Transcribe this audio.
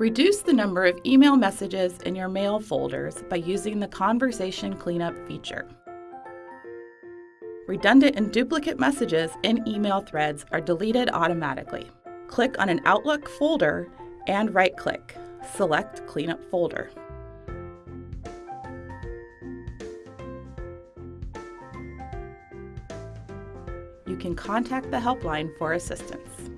Reduce the number of email messages in your mail folders by using the Conversation Cleanup feature. Redundant and duplicate messages in email threads are deleted automatically. Click on an Outlook folder and right-click. Select Cleanup Folder. You can contact the helpline for assistance.